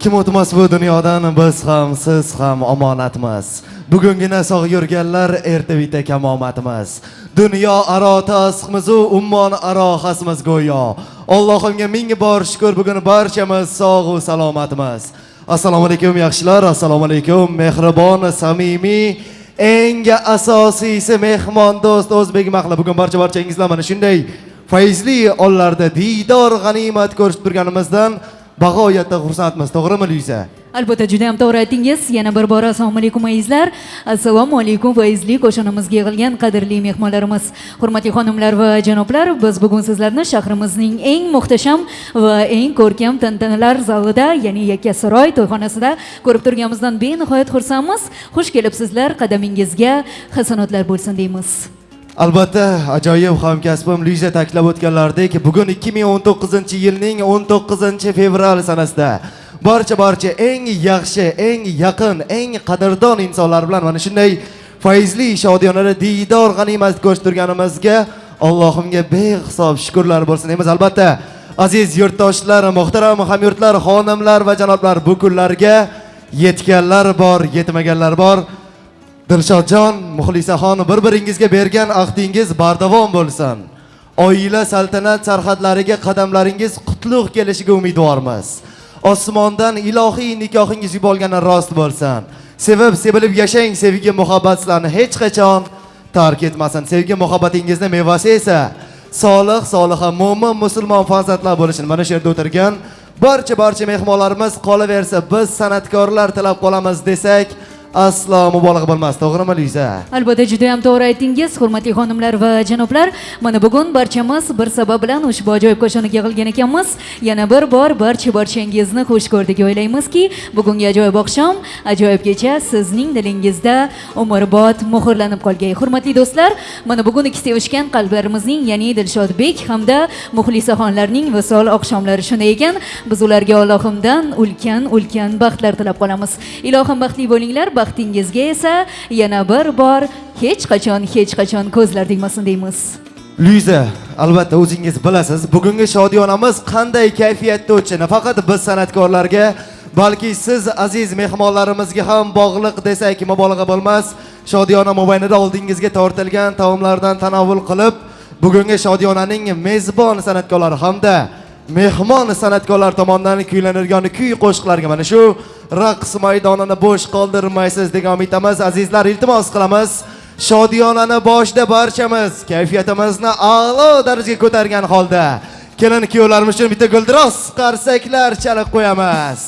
kim o'tmas bu dunyodan biz ham siz ham omonatmiz. Bugungina sog' yurganlar erta bitta kamomatimiz dunyo aro tasqmizu ummon aro xasmiz go'yo. Allohimga ming bor shukur bugun barchamiz sog'u salomatmiz. Assalomu alaykum yaxshilar. Assalomu alaykum mehribon samimiy eng asosiysi mehmondo'st o'zbek mahli. Bugun barcha barchangizlar mana shunday fayzli onlarda diydor g'animat ko'rishib turganimizdan bag'oyatda xursandmiz. To'g'rimi luiza albatta juda ham to'g'ri aytdingiz yana bir bora assalomu alaykum azizlar assalomu alaykum fayzli qo'shinimizga yig'ilgan qadrli mehmonlarimiz. Hurmatli xonimlar va janoblar biz bugun sizlarni shahrimizning eng muhtasham va eng ko'rkam tantanalar zalida ya'ni yakkasaroy to'yxonasida ko'rib turganimizdan benihoyat xursandmiz. Xush kelibsizlar qadamingizga hasanotlar bo'lsin deymiz. Albatta ajoyib hamkasbim luiza ta'kidlab o'tganlaridek bugun 2019 yilning 19 fevral sanasida barcha barcha eng yaxshi eng yaqin eng qadrdon insonlar bilan mana shunday fayzli shodiyonada diydor g'animat ko'rishtirganimizga allohimga behisob shukurlar bo'lsin deymiz. Albatta aziz yurtdoshlar muhtaram hamyurtlar xonimlar va janoblar bu kunlarga yetganlar bor yetmaganlar bor. Dilshodjon muxlisaxon bir biringizga bergan ahdingiz bardavom bo'lsin. Oila saltanat sarhadlariga qadamlaringiz qutlug' kelishiga umidvormiz. Osmondan ilohiy nikohingiz yubolgani rost bo'lsin. Sevib sevilib yashang sevgi muhabbat sizlarni hech qachon tark etmasin. Sevgi muhabbatingizni mevasi esa solih soliha mo'min musulmon farzandlar bo'lishini mana shu yerda o'tirgan barcha barcha mehmonlarimiz qolaversa biz san'atkorlar tilab qolamiz desak aslo mubolag'a bo'lmas to'g'rimi luiza? Albatta juda ham to'g'ri aytdingiz hurmatli xonimlar va janoblar. Mana bugun barchamiz bir sabab bilan ushbu ajoyib qo'shiniga yig'ilgan ekanmiz. Yana bir bor barcha barchangizni xush ko'rdik o'ylaymizki bugungi ajoyib oqshom ajoyib kecha sizning dilingizda umrbod muhrlanib qolgay. Hurmatli do'stlar mana bugun ikki sevishgan qalblarimizning ya'ni dilshodbek hamda muxlisaxonlarning visol oqshomlari shunday ekan. Biz ularga allohimdan ulkan ulkan baxtlar tilab qolamiz. Ilohim baxtli bo'linglar baxtingizga esa yana bir bor hech qachon hech qachon ko'zlar tegmasin deymiz. Luiza albatta o'zingiz bilasiz bugungi shodiyonamiz qanday kayfiyatda o'tishi nafaqat biz san'atkorlarga balki siz aziz mehmonlarimizga ham bog'liq desak mubolag'a bo'lmas. Shodiyona mobaynida oldingizga tortilgan taomlardan tanovul qilib bugungi shodiyonaning mezbon san'atkorlari hamda mehmon san'atkorlar tomonidan kuylanadigan kuy qo'shiqlarga mana shu raqs maydonini bo'sh qoldirmaysiz degan umidamiz azizlar iltimos qilamiz. Shodiyonani boshida barchamiz kayfiyatimizni a'lo darajaga ko'targan holda kelin kuyovlarimiz uchun bitta guldiroz qarsaklar chalib qo'yamiz.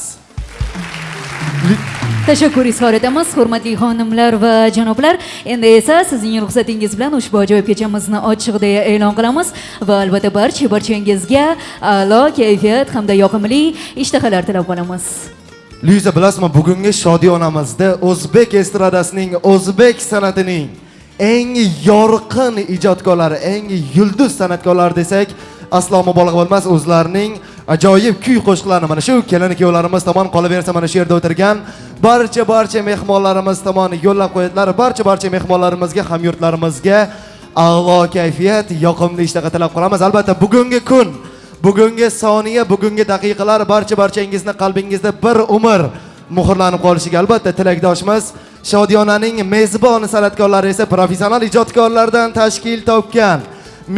Tashakkur izhor etamiz. Hurmatli xonimlar va janoblar endi esa sizning ruxsatingiz bilan ushbu ajoyib kechamizni ochiq deya e'lon qilamiz. Va albatta barcha barchangizga a'lo kayfiyat hamda yoqimli ishtahalar tilab qolamiz luiza bilasizmi bugungi shodiyonamizda o'zbek estradasining o'zbek san'atining eng yorqin ijodkorlari eng yulduz san'atkorlari desak aslo mubolag'a bo'lmas o'zlarining ajoyib kuy qo'shiqlarni mana shu kelin kuyovlarimiz tomon qolaversa mana shu yerda o'tirgan barcha barcha mehmonlarimiz tomon yo'llab qo'yadilar. Barcha barcha mehmonlarimizga hamyurtlarimizga a'lo kayfiyat yoqimli ishtaha tilab qolamiz. Albatta bugungi kun bugungi soniya bugungi daqiqalar barcha barchangizni qalbingizda bir umr muhrlanib qolishiga albatta tilakdoshmiz. Shodiyonaning mezbon san'atkorlari esa professional ijodkorlardan tashkil topgan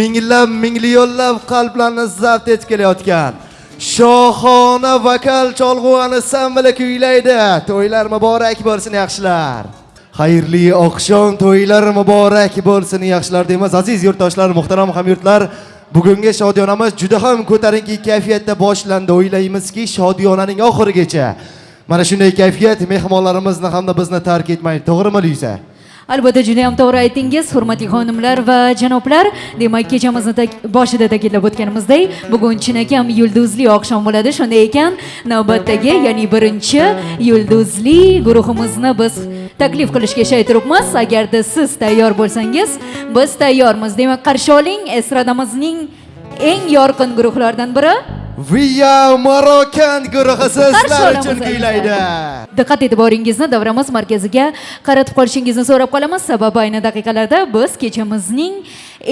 minglab minglionlab qalblarni zabt etib kelayotgan shohona vokal cholg'u ansambli kuylaydi. To'ylar muborak bo'lsin yaxshilar. Xayrli oqshom to'ylar muborak bo'lsin yaxshilar deymiz. Aziz yurtdoshlar muhtaram hamyurtlar bugungi shodiyonamiz juda ham ko'tarinki kayfiyatda boshlandi. O'ylaymizki shodiyonaning oxirigacha. Mana shunday kayfiyat mehmonlarimizni hamda bizni tark etmaydi. To'g'rimi luiza? Albatta juda ham to'g'ri aytdingiz hurmatli xonimlar va janoblar. Demak kechamizni boshida ta'kidlab o'tganimizdek bugun chinakam yulduzli oqshom bo'ladi. Shunday ekan navbatdagi ya'ni birinchi yulduzli guruhimizni biz taklif qilishga shay turibmiz agarda siz tayyor bo'lsangiz biz tayyormiz. Demak qarshi oling estradamizning eng yorqin guruhlaridan biri. Viya Marokan guruhi sizlar uchun kuylaydi. diqqat e'tiboringizni davramiz markaziga qaratib qolishingizni so'rab qolamiz. Sababi ayni daqiqalarda biz kechamizning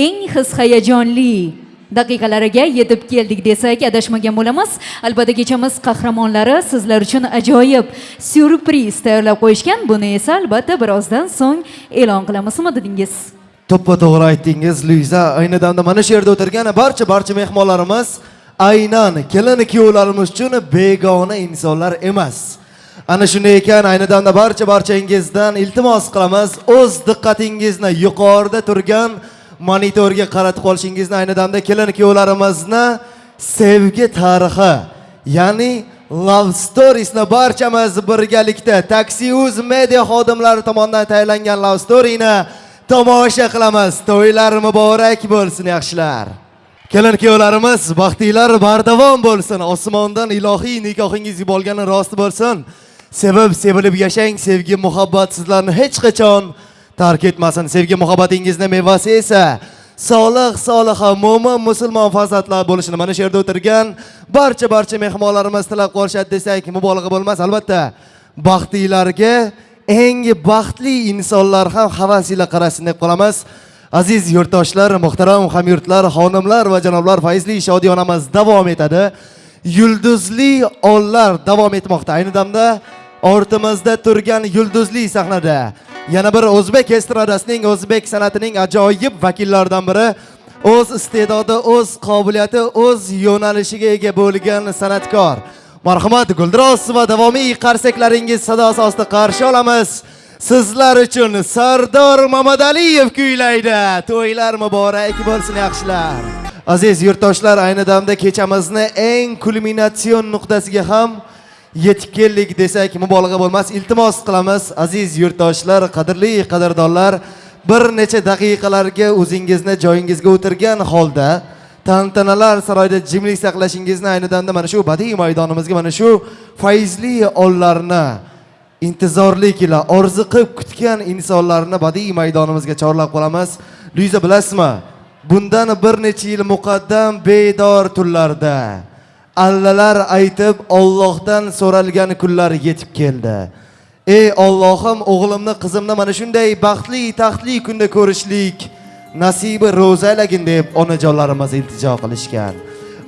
eng his hayajonli daqiqalariga yetib keldik desak adashmagan bo'lamiz. Albatta kechamiz qahramonlari sizlar uchun ajoyib syurpriz tayyorlab qo'yishgan. Buni esa albatta birozdan so'ng e'lon qilamizmi dedingiz? To'ppa to'g'ri aytdingiz luiza. Ayni damda mana shu yerda o'tirgan barcha barcha mehmonlarimiz aynan kelin kuyovlarimiz uchun begona insonlar emas. Ana shunday ekan ayni damda barcha barchangizdan iltimos qilamiz. O'z diqqatingizni yuqorida turgan monitorga qaratib qolishingizni ayni damda kelin kuyovlarimizni sevgi tarixi ya'ni love storiesni barchamiz birgalikda taksiuz media xodimlari tomonidan tayyorlangan love storyni tomosha qilamiz. To'ylar muborak bo'lsin yaxshilar. Kelin kuyovlarimiz baxtinglar bardavom bo'lsin. Osmondan ilohiy nikohingiz olgani rost bo'lsin. Sevib sevilib yashang sevgi muhabbat sizlarni hech qachon tark etmasin. Sevgi muhabbatingizni mevasi esa solih soliha mo'min musulmon farzandlar bo'lishini mana shu yerda o'tirgan barcha barcha mehmonlarimiz tilab qolishadi desak mubolag'a bo'lmas albatta. Baxtinglarga eng baxtli insonlar ham havas ila qarasin deb qolamiz. Aziz yurtdoshlar muhtaram hamyurtlar xonimlar va janoblar fayzli shodiyonamiz davom etadi. Yulduzli onlar davom etmoqda. Ayni damda ortimizda turgan yulduzli sahnada yana bir o'zbek estradasining o'zbek san'atining ajoyib vakillaridan biri o'z iste'dodi o'z qobiliyati o'z yo'nalishiga ega bo'lgan san'atkor. Marhamat guldiroz va davomiy qarsaklaringiz sadosi ostida qarshi olamiz. Sizlar uchun sardor mamadaliyev kuylaydi. To'ylar muborak bo'lsin yaxshilar. Aziz yurtdoshlar ayni damda kechamizni eng kulminatsion nuqtasiga ham yetib keldik desak mubolag'a bo'lmas iltimos qilamiz. Aziz yurtdoshlar qadrli qadrdonlar bir necha daqiqalarga o'zingizni joyingizga o'tirgan holda tantanalar saroyida jimlik saqlashingizni ayni damda mana shu badiiy maydonimizga mana shu fayzli onlarni intizorlik ila orziqib kutgan insonlarni badiiy maydonimizga chorlab qolamiz. Luiza bilasizmi? Bundan bir necha yil muqaddam bedor tunlarda allalar aytib Allohdan so'ralgan kunlar yetib keldi. Ey Allohim o'g'limni qizimni mana shunday baxtli taxtli kunda ko'rishlik nasibi ro'zalagin deb onajonlarimiz iltijo qilishgan.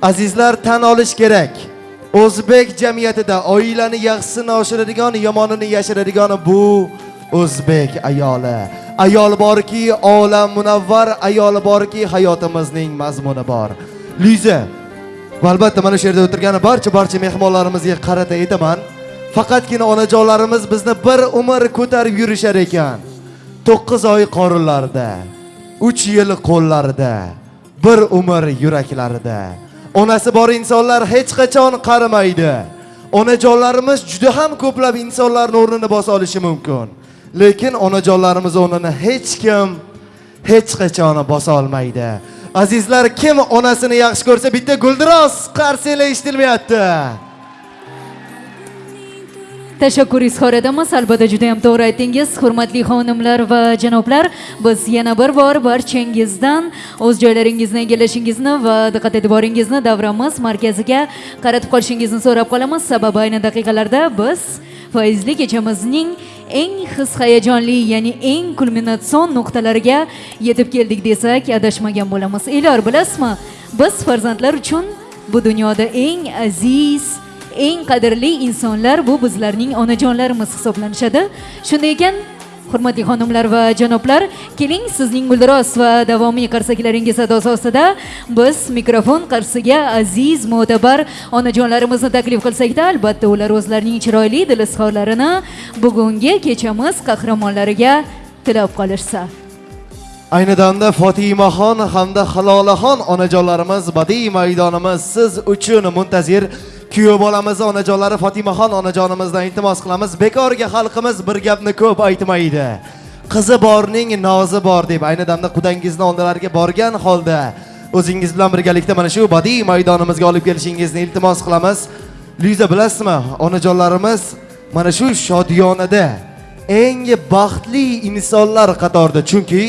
Azizlar tan olish kerak. O'zbek jamiyatida oilani yaxshisini oshiradigan yomonini yashiradigan bu o'zbek ayoli. Ayol borki olam munavvar ayol borki hayotimizning mazmuni bor. Liza va albatta mana shu yerda o'tirgan barcha barcha mehmonlarimizga qarata aytaman faqatgina onajonlarimiz bizni bir umr ko'tarib yurishar ekan. To'qqiz oy qorinlarida uch yil qo'llarida bir umr yuraklarida. Onasi bor insonlar hech qachon qarimaydi. Onajonlarimiz juda ham ko'plab insonlarni o'rnini bosa olishi mumkin. Lekin onajonlarimiz o'rnini hech kim hech qachon bosa olmaydi. Azizlar kim onasini yaxshi ko'rsa bitta guldiroz qarsanglar eshitilmayapti tashakkur izhor etamiz albatta juda ham to'g'ri aytdingiz hurmatli xonimlar va janoblar biz yana bir bor barchangizdan o'z joylaringizni egallashingizni va diqqat e'tiboringizni davramiz. Markaziga qaratib qolishingizni so'rab qolamiz. Sababi ayni daqiqalarda biz foizli kechamizning eng his hayajonli ya'ni eng kulminatsion nuqtalariga yetib keldik desak adashmagan bo'lamiz. Elyor bilasizmi? Biz farzandlar uchun bu dunyoda eng aziz eng qadrli insonlar bu bizlarning onajonlarimiz hisoblanishadi. Shunday ekan hurmatli xonimlar va janoblar keling sizning guldiroz va davomiy qarsaklaringiz sadosi ostida biz mikrofon qarshisiga aziz mo'tabar onajonlarimizni taklif qilsakda albatta ular o'zlarining chiroyli dil izhorlarini bugungi kechamiz qahramonlariga tilab qolishsa. Ayni damda fotimaxon hamda halolaxon onajonlarimiz badiiy maydonimiz siz uchun muntazir kuyov bolamiz onajonlari fotimaxon onajonimizdan iltimos qilamiz. Bekorga xalqimiz bir gapni ko'p aytmaydi. Qizi borning nozi bor deb ayni damda qudangizni oldilariga borgan holda o'zingiz bilan birgalikda mana shu badiiy maydonimizga olib kelishingizni iltimos qilamiz. Luiza bilasizmi onajonlarimiz mana shu shodiyonada eng baxtli insonlar qatorida chunki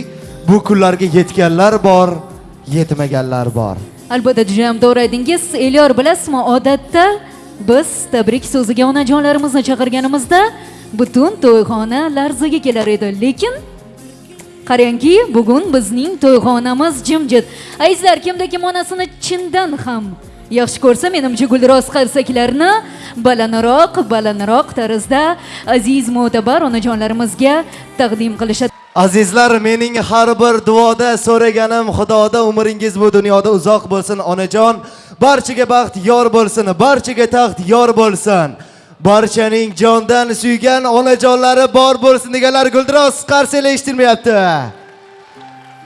bu kunlarga yetganlar bor yetmaganlar bor. Albatta juda ham to'g'ri aytdingiz. Elyor bilasizmi odatda biz tabrik so'ziga onajonlarimizni chaqirganimizda butun to'yxona larzaga kelar edi. Lekin qarangki bugun bizning to'yxonamiz jimjit. Azizlar kimda kim onasini chindan ham yaxshi ko'rsa menimcha gulroz qarsaklarni balandroq balandroq tarzda aziz mo'tabar onajonlarimizga taqdim qilishadi. Azizlar, mening har bir duoda so'raganim Xudoda umringiz bu dunyoda uzoq bo'lsin, onajon. Barchaga baxt yor bo'lsin, barchaga taxt yor bo'lsin. Barchaning jondan suygan onajonlari bor bo'lsin deganlar guldiroz qarsaklar eshitilmayapti.